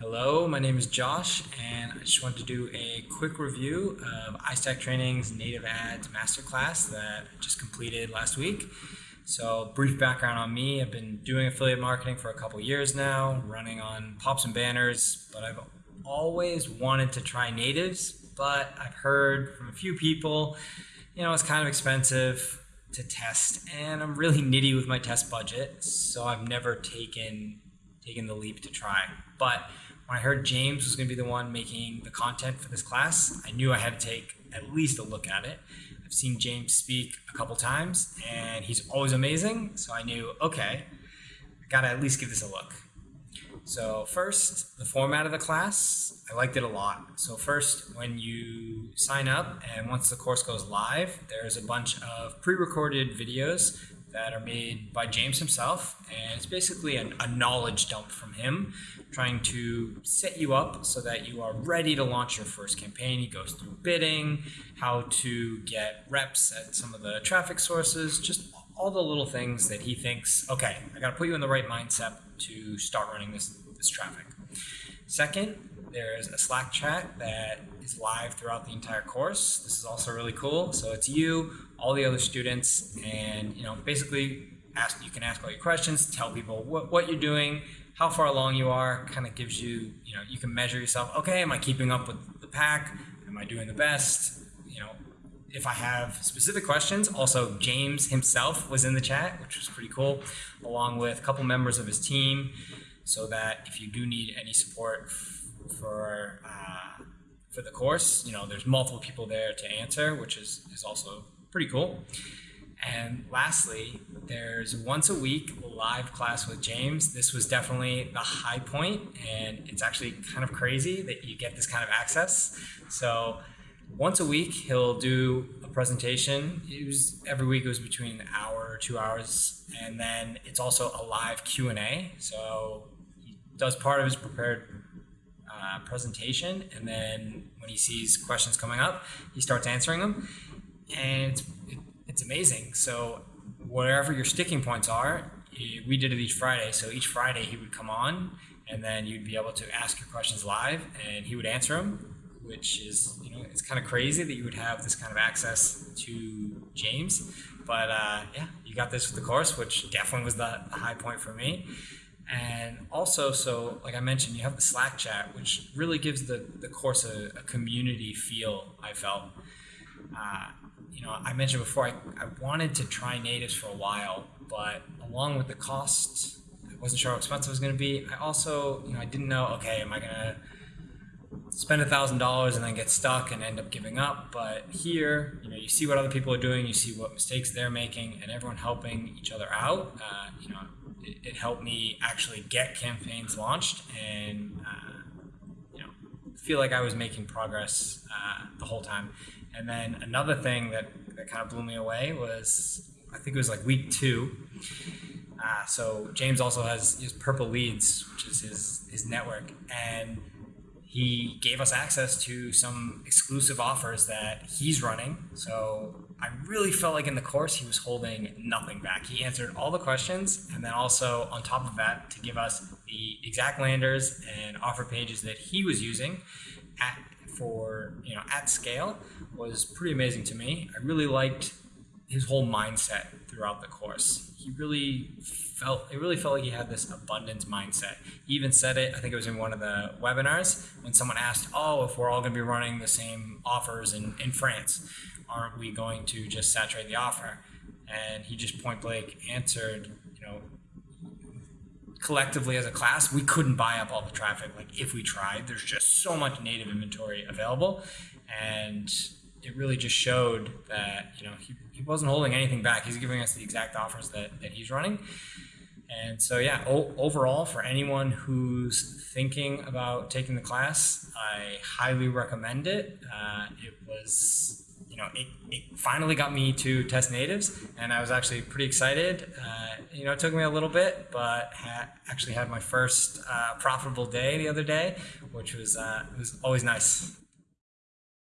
Hello, my name is Josh, and I just wanted to do a quick review of iStack Training's Native Ads Masterclass that I just completed last week. So, brief background on me I've been doing affiliate marketing for a couple years now, running on pops and banners, but I've always wanted to try natives, but I've heard from a few people, you know, it's kind of expensive to test, and I'm really nitty with my test budget, so I've never taken taken the leap to try. But when I heard James was going to be the one making the content for this class, I knew I had to take at least a look at it. I've seen James speak a couple times, and he's always amazing. So I knew, okay, I got to at least give this a look. So first, the format of the class, I liked it a lot. So first, when you sign up and once the course goes live, there's a bunch of pre-recorded videos that are made by James himself. And it's basically a, a knowledge dump from him, trying to set you up so that you are ready to launch your first campaign. He goes through bidding, how to get reps at some of the traffic sources, just all the little things that he thinks, okay, I got to put you in the right mindset to start running this, this traffic. Second, there's a Slack chat that is live throughout the entire course. This is also really cool. So it's you, all the other students, and you know, basically ask you can ask all your questions, tell people what, what you're doing, how far along you are, kind of gives you, you know, you can measure yourself, okay, am I keeping up with the pack? Am I doing the best? You know, if I have specific questions, also James himself was in the chat, which was pretty cool, along with a couple members of his team, so that if you do need any support for uh, for the course. You know, there's multiple people there to answer, which is, is also pretty cool. And lastly, there's once a week live class with James. This was definitely the high point, and it's actually kind of crazy that you get this kind of access. So once a week, he'll do a presentation. It was every week. It was between an hour or two hours, and then it's also a live Q and A. So he does part of his prepared uh, presentation, and then when he sees questions coming up, he starts answering them, and it's, it, it's amazing. So wherever your sticking points are, we did it each Friday. So each Friday he would come on, and then you'd be able to ask your questions live, and he would answer them. Which is, you know, it's kind of crazy that you would have this kind of access to James. But uh, yeah, you got this with the course, which definitely was the, the high point for me. Also, so like I mentioned, you have the Slack chat, which really gives the, the course a, a community feel, I felt. Uh, you know, I mentioned before, I, I wanted to try natives for a while, but along with the cost, I wasn't sure how expensive it was going to be. I also, you know, I didn't know, okay, am I going to spend a thousand dollars and then get stuck and end up giving up. But here, you know, you see what other people are doing, you see what mistakes they're making, and everyone helping each other out. Uh, you know, it, it, helped me actually get campaigns launched and uh, you know feel like I was making progress uh, the whole time. And then another thing that, that kind of blew me away was I think it was like week two. Uh, so James also has his Purple Leads, which is his his network, and he gave us access to some exclusive offers that he's running. So I really felt like in the course he was holding nothing back. He answered all the questions, and then also on top of that, to give us the exact landers and offer pages that he was using at for you know at scale was pretty amazing to me. I really liked his whole mindset throughout the course. He really felt it really felt like he had this abundance mindset. He even said it, I think it was in one of the webinars, when someone asked, Oh, if we're all gonna be running the same offers in, in France, aren't we going to just saturate the offer? And he just point blank answered, you know, collectively as a class, we couldn't buy up all the traffic. Like if we tried, there's just so much native inventory available. And it really just showed that you know he, he wasn't holding anything back. He's giving us the exact offers that, that he's running. And so yeah, overall for anyone who's thinking about taking the class, I highly recommend it. Uh, it was you know it, it finally got me to test natives, and I was actually pretty excited. Uh, you know, it took me a little bit, but ha actually had my first uh, profitable day the other day, which was uh, was always nice.